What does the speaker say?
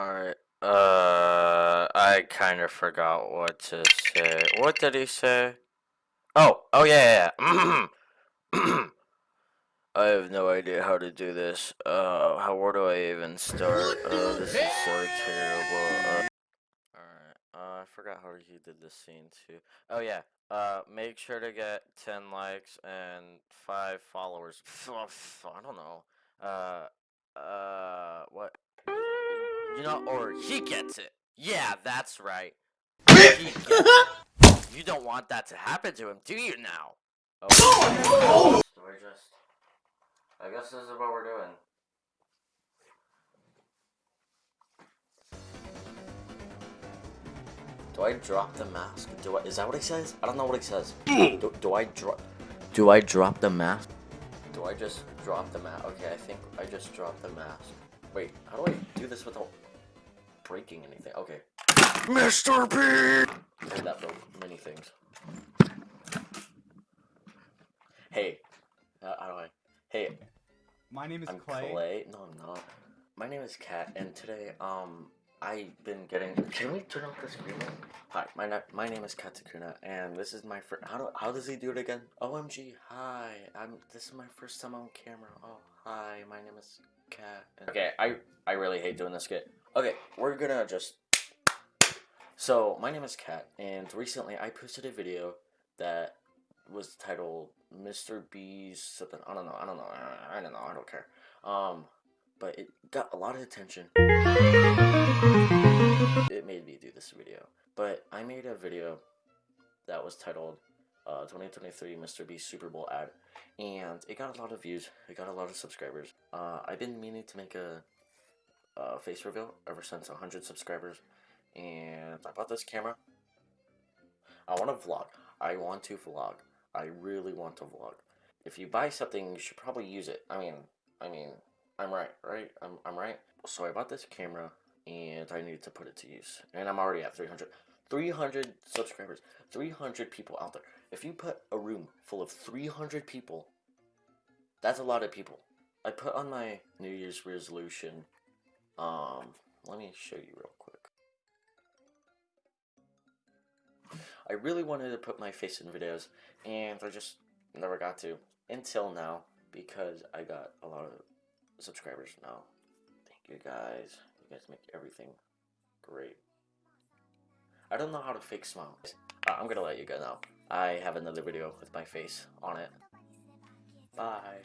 Alright, uh, I kind of forgot what to say. What did he say? Oh, oh yeah, yeah, yeah. I have no idea how to do this. Uh, how, where do I even start? Uh, this is so terrible. Uh, Alright, uh, I forgot how he did this scene too. Oh yeah, uh, make sure to get 10 likes and 5 followers. I don't know. Uh, uh, what? You know, or he gets it. Yeah, that's right. He gets it. You don't want that to happen to him, do you now? Oh. So I just... I guess this is what we're doing. Do I drop the mask? Do I, is that what he says? I don't know what he says. Do, do I drop... Do I drop the mask? Do I just drop the mask? Okay, I think I just dropped the mask. Wait, how do I do this without breaking anything? Okay. Mr. P! That broke many things. Hey. Uh, how do I... Hey. My name is I'm Clay. Clay. No, I'm not. My name is Kat, and today, um, I've been getting... Can we turn off the screen? Hi, my, na my name is Katakuna, and this is my first... How, do, how does he do it again? OMG, hi. I'm. This is my first time on camera. Oh, hi, my name is Kat. Okay, I, I really hate doing this skit. Okay, we're gonna just... So, my name is Kat, and recently I posted a video that was titled Mr. B's something. I don't know. I don't know. I don't know. I don't care. Um, but it got a lot of attention. This video. But I made a video that was titled uh, 2023 Mr. B Super Bowl ad, and it got a lot of views. It got a lot of subscribers. Uh, I've been meaning to make a, a face reveal ever since 100 subscribers, and I bought this camera. I want to vlog. I want to vlog. I really want to vlog. If you buy something, you should probably use it. I mean, I mean, I'm right, right? I'm, I'm right. So I bought this camera, and I needed to put it to use. And I'm already at 300. 300 subscribers. 300 people out there. If you put a room full of 300 people, that's a lot of people. I put on my New Year's resolution, um, let me show you real quick. I really wanted to put my face in videos, and I just never got to until now because I got a lot of subscribers now. Thank you guys. Guys make everything great. I don't know how to fake smile. Uh, I'm gonna let you go now. I have another video with my face on it. Bye.